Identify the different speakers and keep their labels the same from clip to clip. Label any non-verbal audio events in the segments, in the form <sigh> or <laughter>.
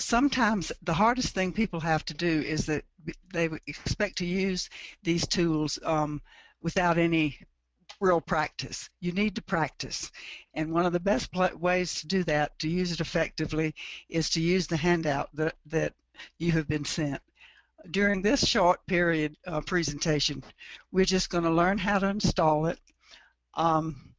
Speaker 1: sometimes the hardest thing people have to do is that they expect to use these tools um, without any real practice. You need to practice. And one of the best ways to do that, to use it effectively, is to use the handout that, that you have been sent. During this short period uh, presentation, we're just going to learn how to install it, um,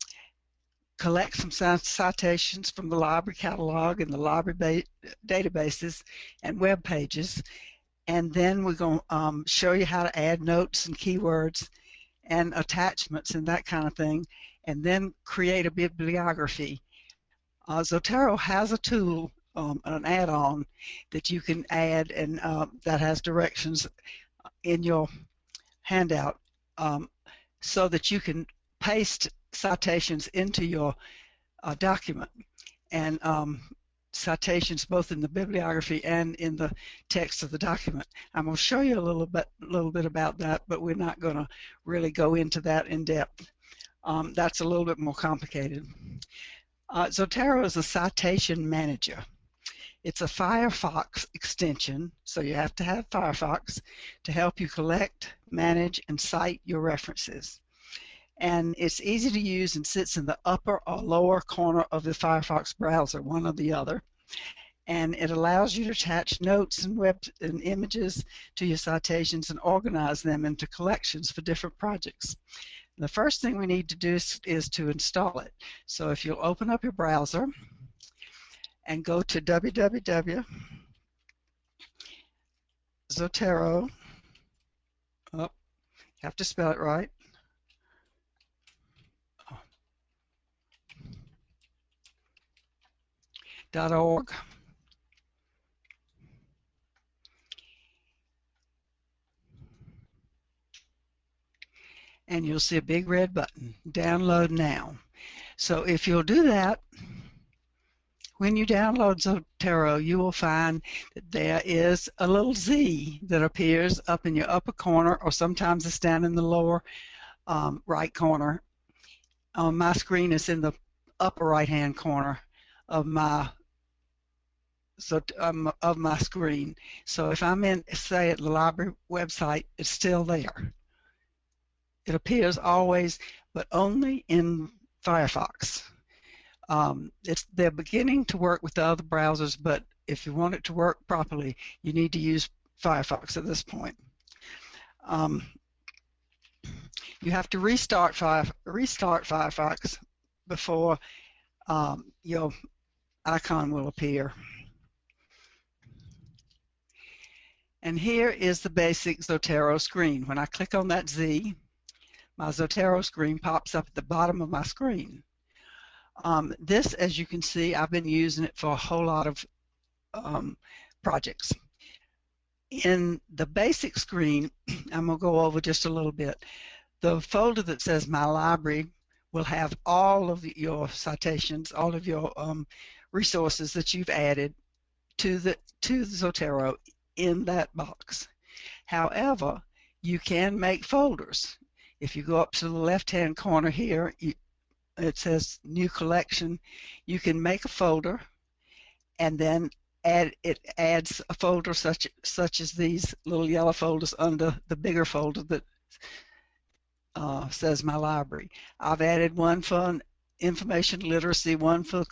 Speaker 1: collect some citations from the library catalog and the library databases and web pages, and then we're going to um, show you how to add notes and keywords and attachments and that kind of thing, and then create a bibliography. Uh, Zotero has a tool, um, an add-on that you can add and uh, that has directions in your handout um, so that you can paste citations into your uh, document. And um, citations both in the bibliography and in the text of the document. I'm going to show you a little bit, little bit about that, but we're not going to really go into that in depth. Um, that's a little bit more complicated. Uh, Zotero is a citation manager. It's a Firefox extension, so you have to have Firefox to help you collect, manage, and cite your references. And it's easy to use and sits in the upper or lower corner of the Firefox browser, one or the other and it allows you to attach notes and web and images to your citations and organize them into collections for different projects. The first thing we need to do is, is to install it. So if you'll open up your browser and go to www. Zotero. Oh, have to spell it right. Org. And you'll see a big red button, download now. So if you'll do that, when you download Zotero, you will find that there is a little Z that appears up in your upper corner, or sometimes it's down in the lower um, right corner. On my screen, it's in the upper right-hand corner of my so um, of my screen. So if I'm in, say, at the library website, it's still there. It appears always, but only in Firefox. Um, it's they're beginning to work with the other browsers, but if you want it to work properly, you need to use Firefox at this point. Um, you have to restart, Fire, restart Firefox before um, your icon will appear. And here is the basic Zotero screen. When I click on that Z, my Zotero screen pops up at the bottom of my screen. Um, this, as you can see, I've been using it for a whole lot of um, projects. In the basic screen, <clears throat> I'm going to go over just a little bit. The folder that says My Library will have all of your citations, all of your um, resources that you've added to the to the Zotero in that box. However, you can make folders. If you go up to the left-hand corner here, you, it says New Collection. You can make a folder, and then add it adds a folder such such as these little yellow folders under the bigger folder that uh, says My Library. I've added one for information literacy, one for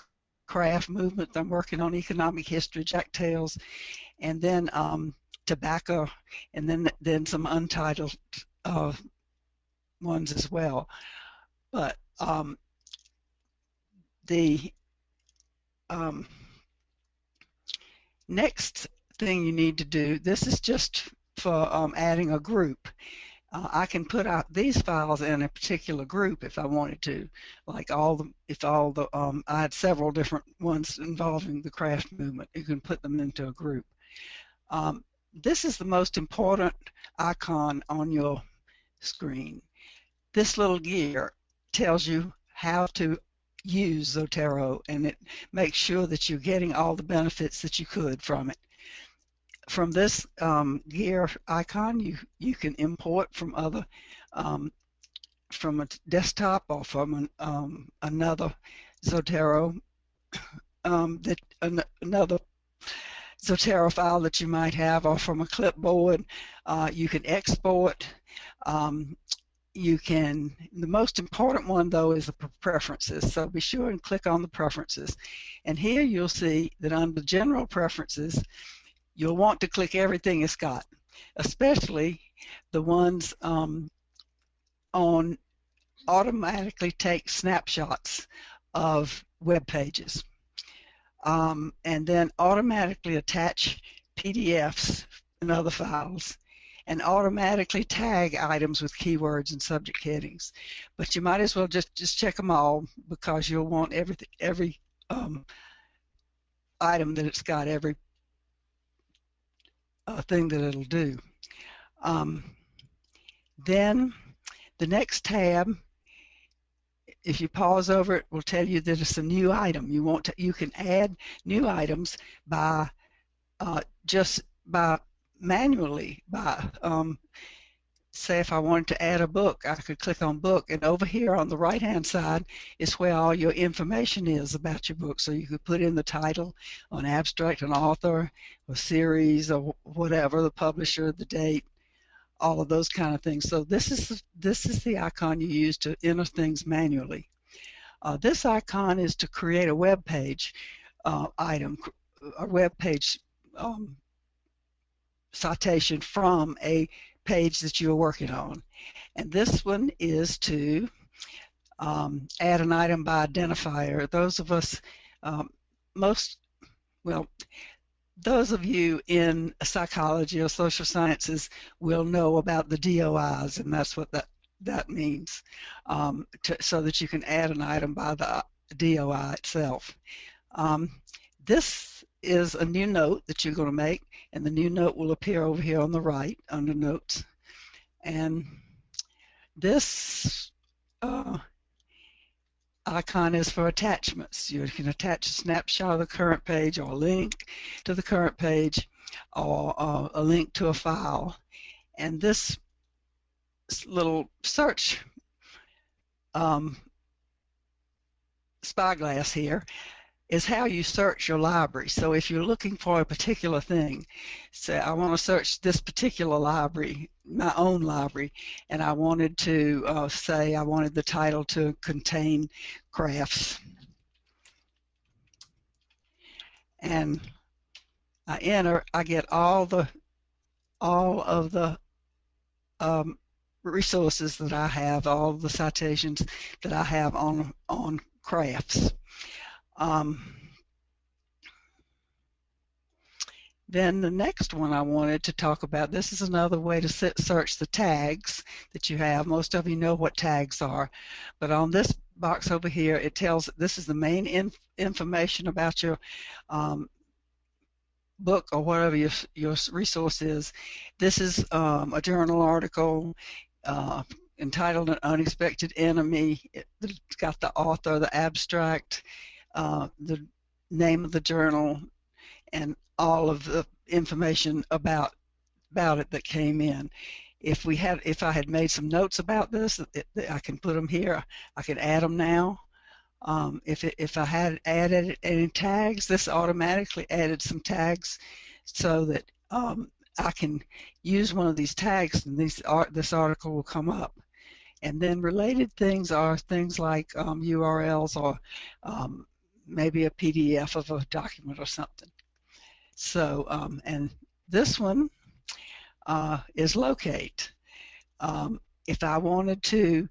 Speaker 1: craft movement. I'm working on economic history, Jack Tales, and then um, tobacco, and then then some untitled uh, ones as well. But um, the um, next thing you need to do, this is just for um, adding a group. Uh, I can put out these files in a particular group if I wanted to, like all the, if all the, um, I had several different ones involving the craft movement, you can put them into a group. Um, this is the most important icon on your screen. This little gear tells you how to use Zotero and it makes sure that you're getting all the benefits that you could from it. From this um, gear icon, you, you can import from other, um, from a desktop or from an, um, another Zotero, <coughs> um, that, an, another Zotero file that you might have or from a clipboard. Uh, you can export. Um, you can, the most important one though is the preferences. So be sure and click on the preferences. And here you'll see that under general preferences, you'll want to click everything it's got, especially the ones um, on automatically take snapshots of web pages um, and then automatically attach PDFs and other files and automatically tag items with keywords and subject headings. But you might as well just, just check them all because you'll want every, every um, item that it's got, every uh, thing that it'll do. Um, then the next tab, if you pause over it, will tell you that it's a new item. You want to, you can add new items by uh, just by manually by um, say if I wanted to add a book, I could click on book and over here on the right hand side is where all your information is about your book. So you could put in the title, an abstract, an author, a series, or whatever, the publisher, the date, all of those kind of things. So this is this is the icon you use to enter things manually. Uh, this icon is to create a web page uh, item, a web page um, citation from a page that you're working on. And this one is to um, add an item by identifier. Those of us, um, most, well, those of you in psychology or social sciences will know about the DOIs, and that's what that that means, um, to, so that you can add an item by the DOI itself. Um, this is a new note that you're going to make, and the new note will appear over here on the right under Notes. And this icon is for attachments. You can attach a snapshot of the current page or a link to the current page or uh, a link to a file. And this little search um, spyglass here is how you search your library. So if you're looking for a particular thing, say I want to search this particular library, my own library, and I wanted to uh, say I wanted the title to contain crafts. And I enter, I get all the all of the um, resources that I have, all the citations that I have on on crafts. Um, then the next one I wanted to talk about, this is another way to search the tags that you have. Most of you know what tags are, but on this box over here, it tells this is the main inf information about your um, book or whatever your, your resource is. This is um, a journal article uh, entitled An Unexpected Enemy. It's got the author, the abstract, uh, the name of the journal, and all of the information about about it that came in. If we had, if I had made some notes about this, it, I can put them here. I can add them now. Um, if it, if I had added any tags, this automatically added some tags so that um, I can use one of these tags and these art, this article will come up. And then related things are things like um, URLs or um, maybe a PDF of a document or something. So, um, and this one uh, is locate. Um, if I wanted to,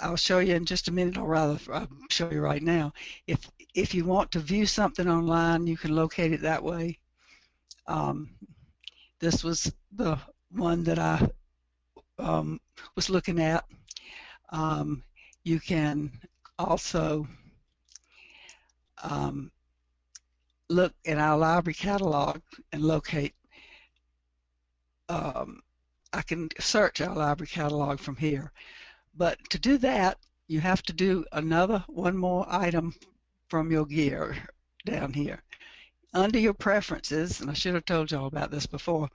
Speaker 1: I'll show you in just a minute, or rather, I'll show you right now. If if you want to view something online, you can locate it that way. Um, this was the one that I um, was looking at. Um, you can also um, look in our library catalog and locate, um, I can search our library catalog from here. But to do that, you have to do another one more item from your gear down here. Under your preferences, and I should have told y'all about this before,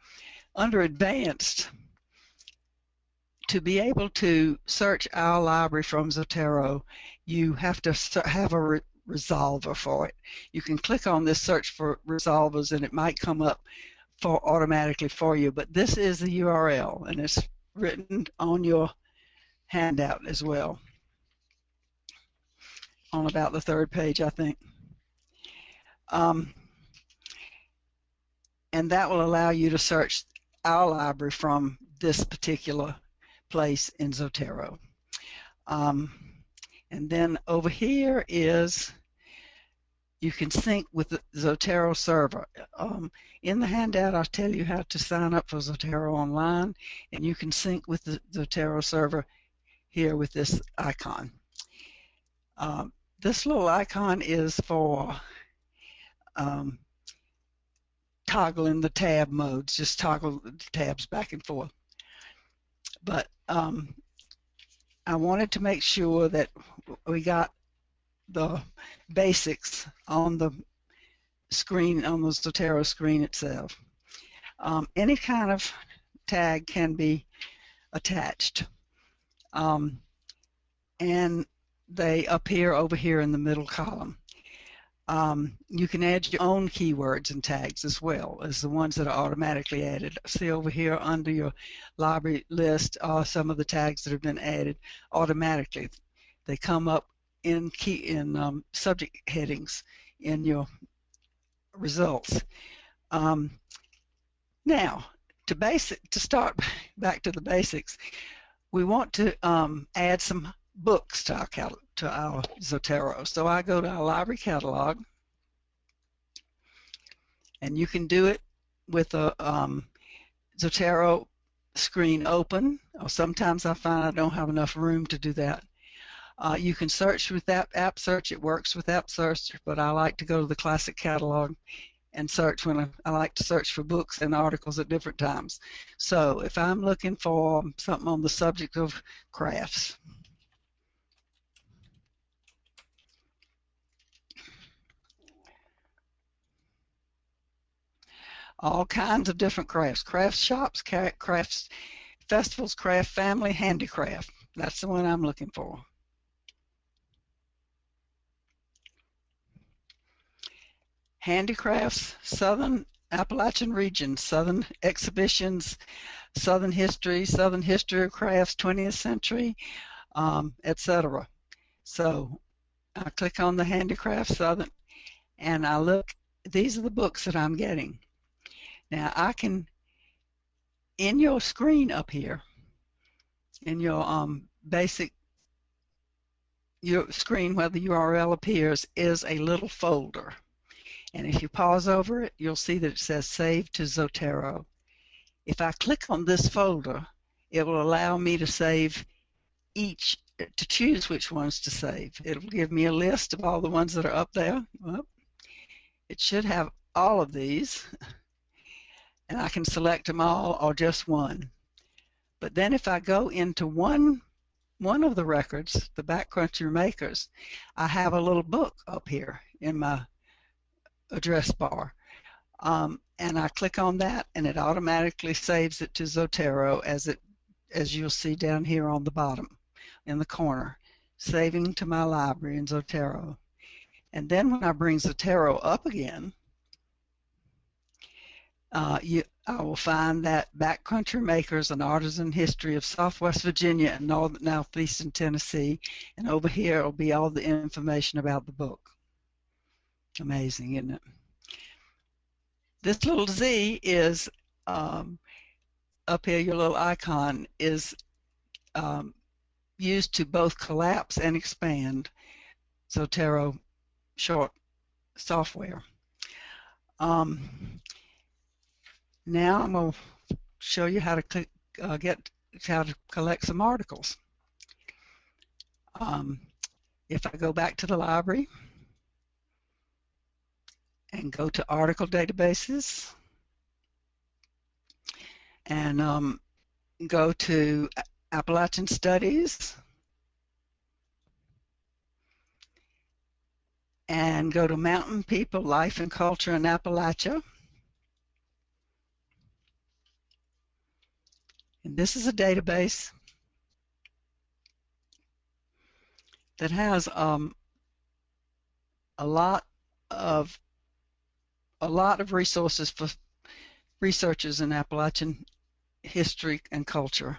Speaker 1: under advanced, to be able to search our library from Zotero, you have to have a resolver for it. You can click on this search for resolvers and it might come up for automatically for you, but this is the URL and it's written on your handout as well on about the third page, I think. Um, and that will allow you to search our library from this particular place in Zotero. Um, and then over here is you can sync with the Zotero server. Um, in the handout, I'll tell you how to sign up for Zotero online, and you can sync with the Zotero server here with this icon. Um, this little icon is for um, toggling the tab modes, just toggle the tabs back and forth. But um, I wanted to make sure that we got the basics on the screen, on the Zotero screen itself. Um, any kind of tag can be attached. Um, and they appear over here in the middle column. Um, you can add your own keywords and tags as well as the ones that are automatically added. See over here under your library list are some of the tags that have been added automatically. They come up in key in um, subject headings in your results. Um, now, to basic to start back to the basics, we want to um, add some books to our to our Zotero. So I go to our library catalog, and you can do it with a um, Zotero screen open. Or sometimes I find I don't have enough room to do that. Uh, you can search with that app search. It works with app search, but I like to go to the classic catalog and search when I, I, like to search for books and articles at different times. So if I'm looking for something on the subject of crafts, all kinds of different crafts, craft shops, crafts festivals, craft family, handicraft. That's the one I'm looking for. Handicrafts, Southern Appalachian region, Southern exhibitions, Southern history, Southern history of crafts, 20th century, um, etc. So I click on the handicraft Southern and I look, these are the books that I'm getting. Now I can, in your screen up here, in your um, basic your screen where the URL appears is a little folder. And if you pause over it, you'll see that it says Save to Zotero. If I click on this folder, it will allow me to save each, to choose which ones to save. It'll give me a list of all the ones that are up there. Well, it should have all of these and I can select them all or just one. But then if I go into one one of the records, the Backcountry Makers, I have a little book up here in my address bar. Um, and I click on that and it automatically saves it to Zotero as it as you'll see down here on the bottom in the corner, saving to my library in Zotero. And then when I bring Zotero up again, uh, you, I will find that Backcountry Makers, an artisan history of Southwest Virginia and North, Northeastern Tennessee, and over here will be all the information about the book. Amazing, isn't it? This little Z is um, up here, your little icon is um, used to both collapse and expand Zotero short software. Um, now I'm going to show you how to uh, get how to collect some articles. Um, if I go back to the library and go to article databases. And um, go to Appalachian Studies. And go to Mountain People, Life and Culture in Appalachia. And this is a database that has um, a lot of a lot of resources for researchers in Appalachian history and culture.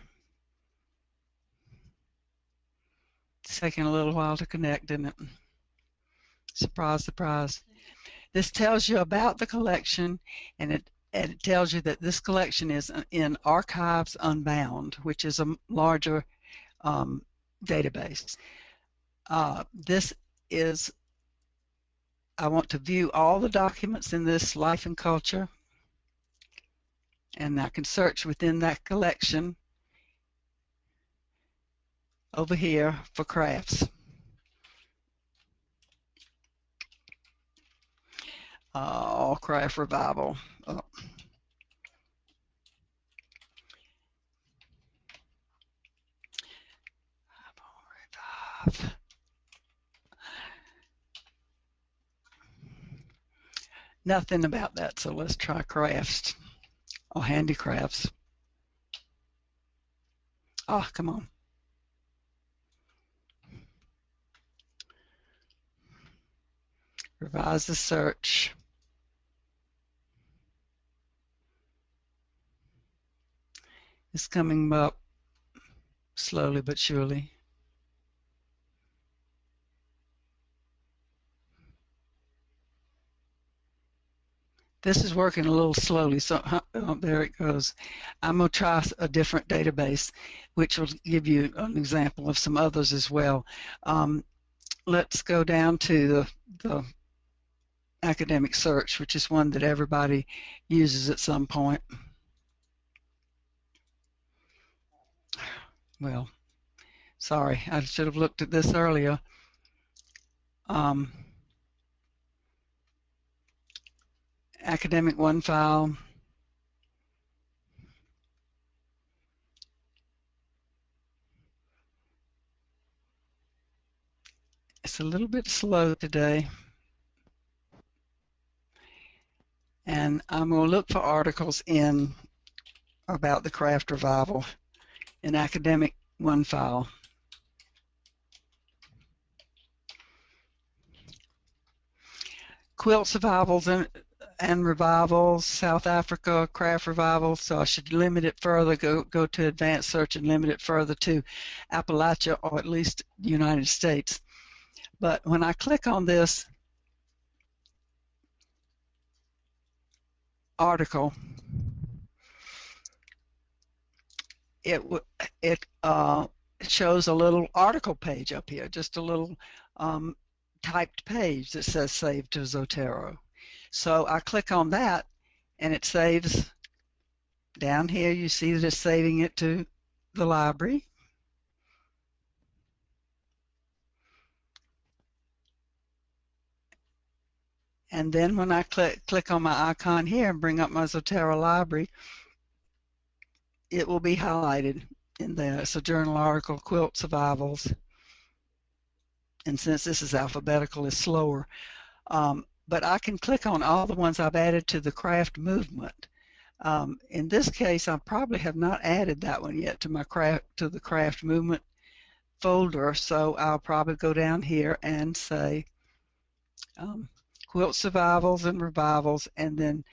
Speaker 1: It's taking a little while to connect, didn't it? Surprise, surprise. This tells you about the collection and it, and it tells you that this collection is in Archives Unbound, which is a larger um, database. Uh, this is, I want to view all the documents in this life and culture and I can search within that collection over here for crafts. Uh, craft revival. Oh. Nothing about that, so let's try crafts or handicrafts. Oh, come on. Revise the search. It's coming up slowly but surely. This is working a little slowly, so oh, there it goes. I'm going to try a different database, which will give you an example of some others as well. Um, let's go down to the, the academic search, which is one that everybody uses at some point. Well, sorry, I should have looked at this earlier. Um, Academic OneFile. It's a little bit slow today. And I'm going to look for articles in about the craft revival in academic one file. Quilt survivals and and revivals, South Africa craft revival, so I should limit it further, go, go to advanced search and limit it further to Appalachia or at least United States. But when I click on this article, it it uh, shows a little article page up here, just a little um, typed page that says Save to Zotero. So I click on that and it saves down here. You see that it's saving it to the library. And then when I click, click on my icon here and bring up my Zotero library, it will be highlighted in there. It's a journal article, Quilt Survivals. And since this is alphabetical, it's slower. Um, but I can click on all the ones I've added to the craft movement. Um, in this case, I probably have not added that one yet to my craft to the craft movement folder, so I'll probably go down here and say um, quilt survivals and revivals, and then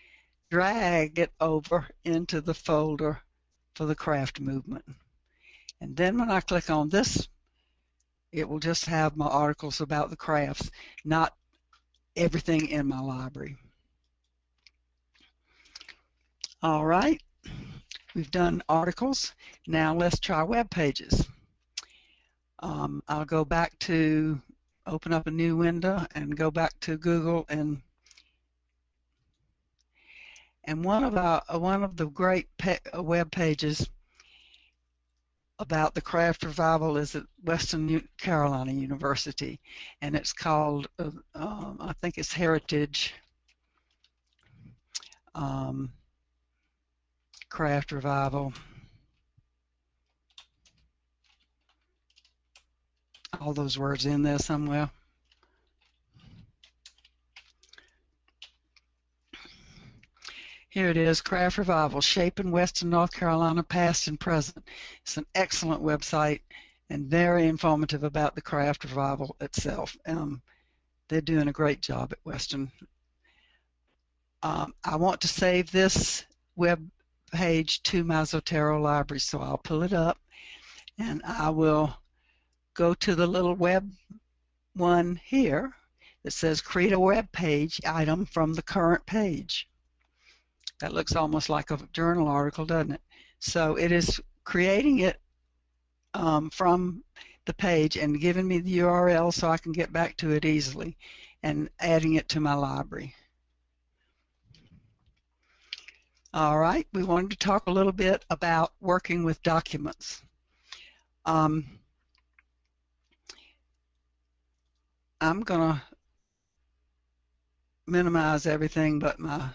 Speaker 1: drag it over into the folder for the craft movement. And then when I click on this, it will just have my articles about the crafts, not everything in my library. All right, we've done articles. Now let's try web pages. Um, I'll go back to open up a new window and go back to Google and and one of our one of the great web pages about the craft revival is at Western Carolina University, and it's called, uh, um, I think it's Heritage um, Craft Revival. All those words in there somewhere. Here it is, Craft Revival, Shaping Western North Carolina Past and Present. It's an excellent website and very informative about the craft revival itself. Um, they're doing a great job at Western. Um, I want to save this web page to my Zotero library, so I'll pull it up and I will go to the little web one here that says create a web page item from the current page. That looks almost like a journal article, doesn't it? So it is creating it um, from the page and giving me the URL so I can get back to it easily and adding it to my library. All right, we wanted to talk a little bit about working with documents. Um, I'm going to minimize everything but my,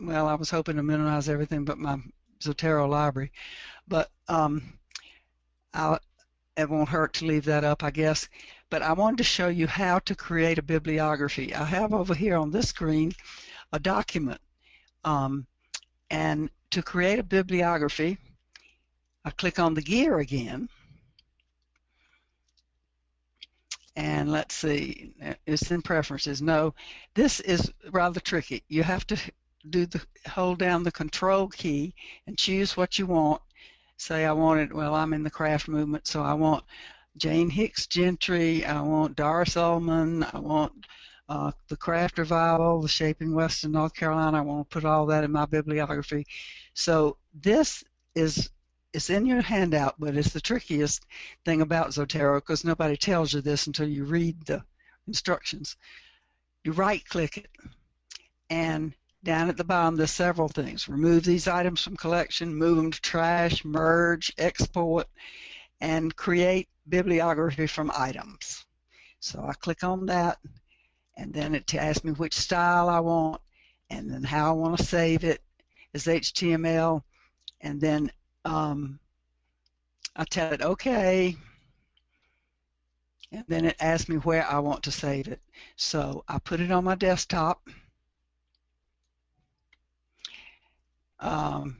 Speaker 1: well, I was hoping to minimize everything but my Zotero library, but um, I'll, it won't hurt to leave that up, I guess. But I wanted to show you how to create a bibliography. I have over here on this screen a document. Um, and to create a bibliography, I click on the gear again. And let's see, it's in preferences. No, this is rather tricky. You have to do the hold down the control key and choose what you want. Say I wanted, well, I'm in the craft movement, so I want Jane Hicks Gentry, I want Doris Ulmann, I want uh, the craft revival, the shaping Western North Carolina. I want to put all that in my bibliography. So this is it's in your handout, but it's the trickiest thing about Zotero because nobody tells you this until you read the instructions. You right-click it, and down at the bottom there's several things. Remove these items from collection, move them to trash, merge, export, and create bibliography from items. So I click on that, and then it asks me which style I want and then how I want to save it as HTML and then um, I tell it okay and then it asks me where I want to save it so I put it on my desktop um,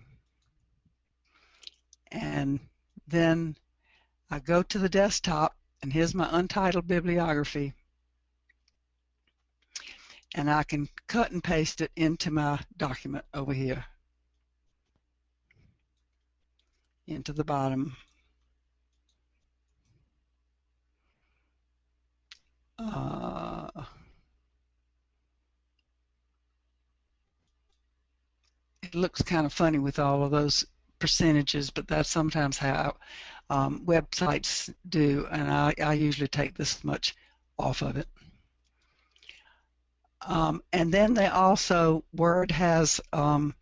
Speaker 1: and then I go to the desktop and here's my untitled bibliography. And I can cut and paste it into my document over here. Into the bottom. Uh, it looks kind of funny with all of those percentages but that's sometimes how um, websites do and I, I usually take this much off of it um, and then they also, Word has, um,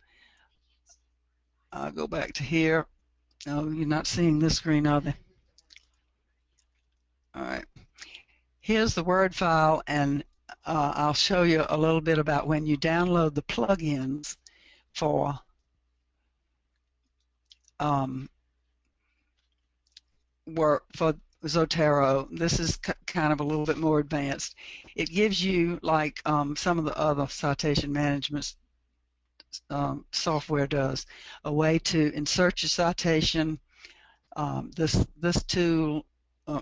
Speaker 1: I'll go back to here. Oh, you're not seeing this screen, are they? All right. Here's the Word file, and uh, I'll show you a little bit about when you download the plugins for um, work for Zotero. This is kind of a little bit more advanced. It gives you, like um, some of the other citation management um, software does, a way to insert your citation. Um, this this tool uh,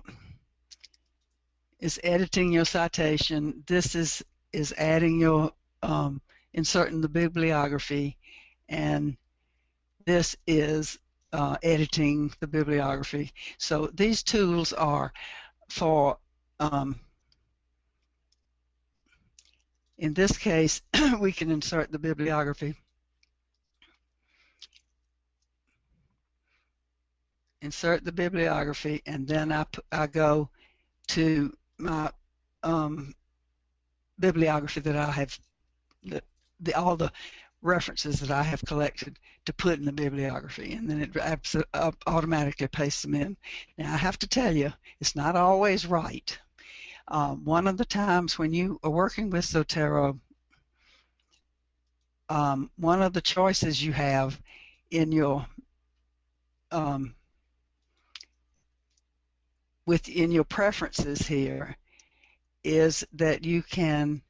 Speaker 1: is editing your citation. This is is adding your um, inserting the bibliography, and this is uh, editing the bibliography. So these tools are for, um, in this case, <clears throat> we can insert the bibliography. Insert the bibliography, and then I, I go to my um, bibliography that I have, the, the, all the references that I have collected to put in the bibliography, and then it automatically pastes them in. Now, I have to tell you, it's not always right. Um, one of the times when you are working with Zotero, um, one of the choices you have in your um, within your preferences here is that you can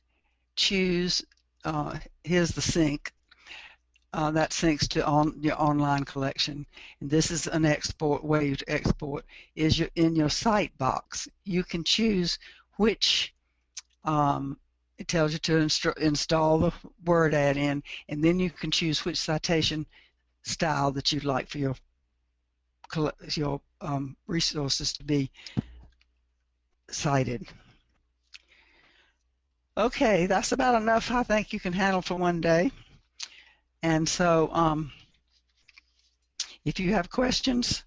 Speaker 1: choose uh, here's the sync uh, that syncs to on your online collection. And this is an export way to export is your, in your site box. You can choose which Um, it tells you to install the Word add-in, and then you can choose which citation style that you'd like for your your um, resources to be cited. Okay, that's about enough I think you can handle for one day. And so um, if you have questions,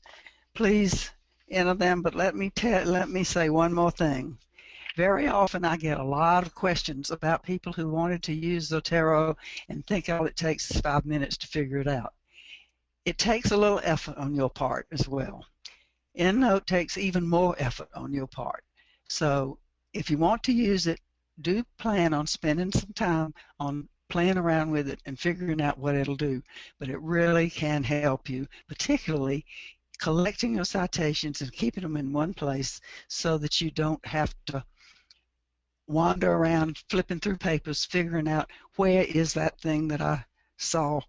Speaker 1: please enter them, but let me let me say one more thing. Very often I get a lot of questions about people who wanted to use Zotero and think all it takes is five minutes to figure it out. It takes a little effort on your part as well. EndNote takes even more effort on your part. So if you want to use it, do plan on spending some time on playing around with it and figuring out what it'll do. But it really can help you, particularly collecting your citations and keeping them in one place so that you don't have to wander around flipping through papers figuring out where is that thing that I saw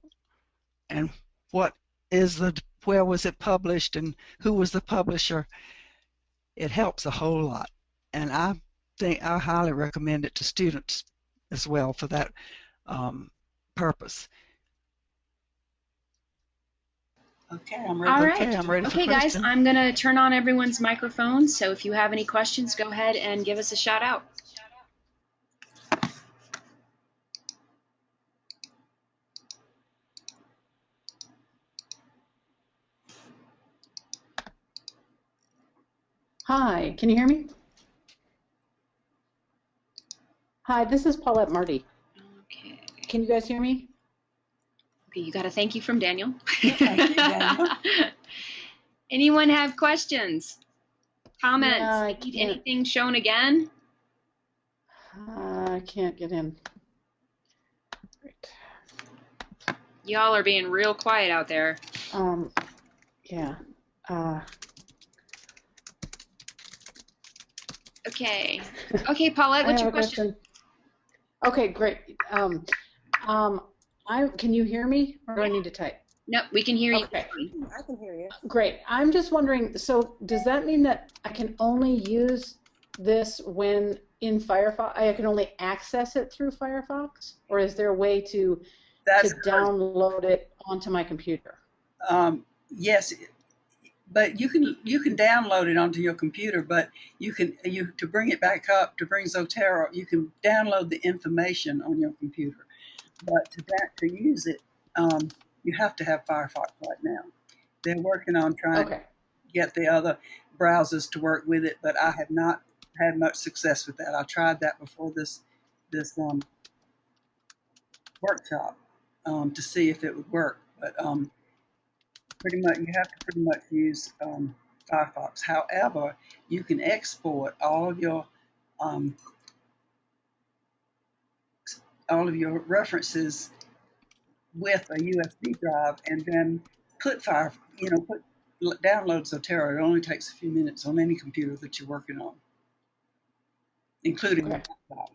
Speaker 1: and what is the where was it published and who was the publisher it helps a whole lot and I think I highly recommend it to students as well for that um, purpose. Okay, I'm ready.
Speaker 2: All right.
Speaker 1: Okay, I'm ready
Speaker 2: okay guys, I'm going to turn on everyone's microphones. So if you have any questions, go ahead and give us a shout out.
Speaker 3: Hi, can you hear me? Hi, this is Paulette Marty.
Speaker 2: Okay.
Speaker 3: Can you guys hear me?
Speaker 2: Okay, you got a thank you from Daniel.
Speaker 1: Thank Daniel. <laughs>
Speaker 2: Anyone have questions? Comments?
Speaker 3: Yeah, I
Speaker 2: Need
Speaker 3: can't-
Speaker 2: anything shown again?
Speaker 3: Uh, I can't get in. Great.
Speaker 2: Y'all are being real quiet out there.
Speaker 3: Um, yeah. Uh,
Speaker 2: Okay. <laughs> Okay, Paulette, what's your
Speaker 3: have a
Speaker 2: question?
Speaker 3: Okay, great. Um, um, I can you hear me, or do I need to type?
Speaker 2: Nope, we can hear you.
Speaker 3: Okay.
Speaker 4: I can hear you.
Speaker 3: Great. I'm just wondering. So, does that mean that I can only use this when in Firefox? I can only access it through Firefox, or is there a way to
Speaker 5: That's
Speaker 3: to download it onto my computer?
Speaker 5: um, yes, but you can you can download it onto your computer. But you can you to bring it back up to bring Zotero, you can download the information on your computer. But to that to use it, um, you have to have Firefox right now. They're working on trying
Speaker 3: Okay.
Speaker 5: to get the other browsers to work with it, but I have not had much success with that. I tried that before this this um, workshop um, to see if it would work, but um, pretty much you have to pretty much use um, Firefox. However, you can export all of your um, all of your references with a USB drive, and then put Fire, you know, put download Zotero. It only takes a few minutes on any computer that you're working on, including
Speaker 3: Okay.
Speaker 5: laptop.